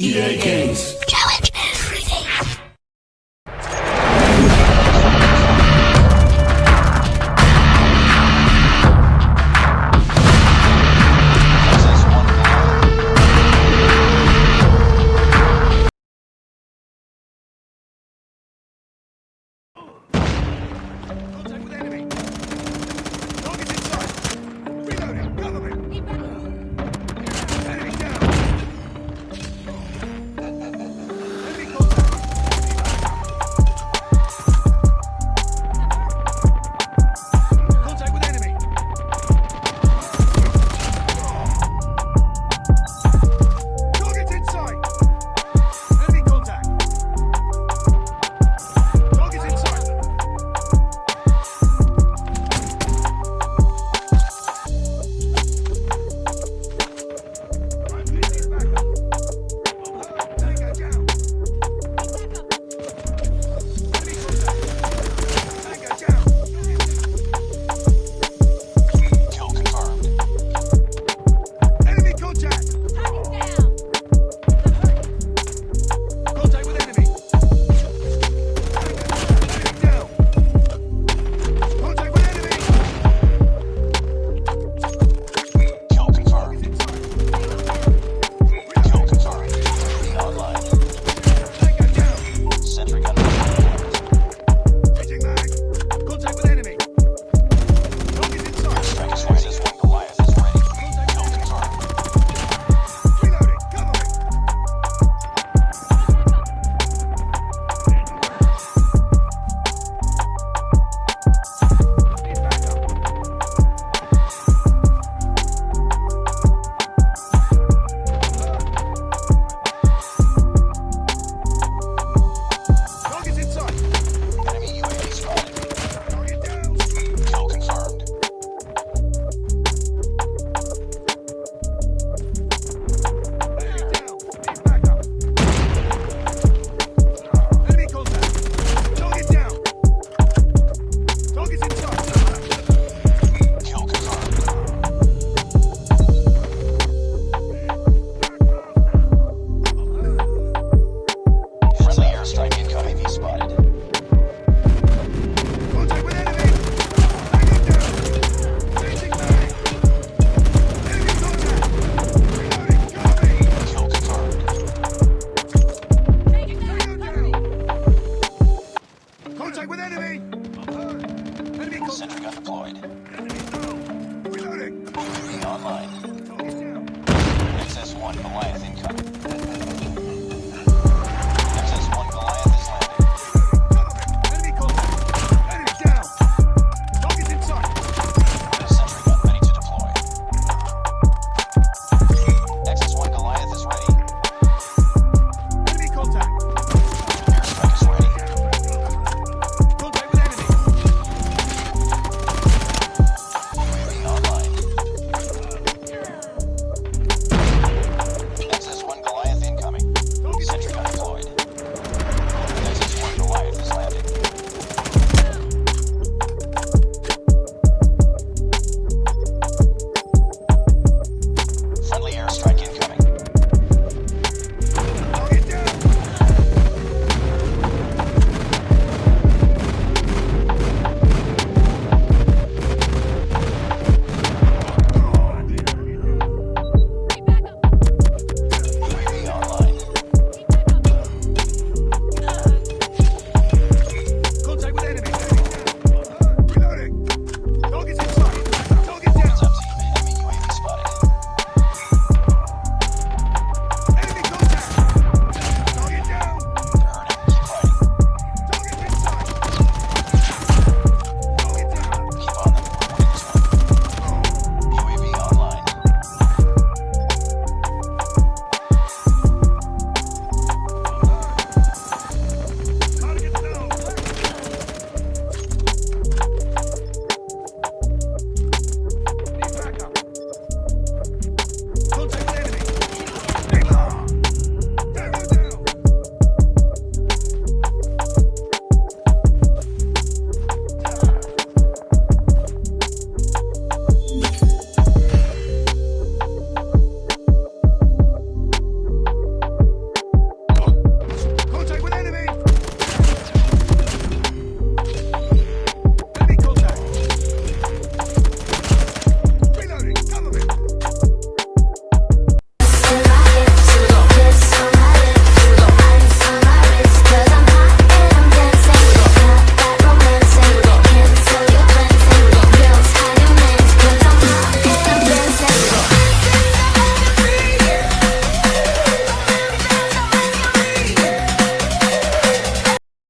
EA Games. One Malay is incoming.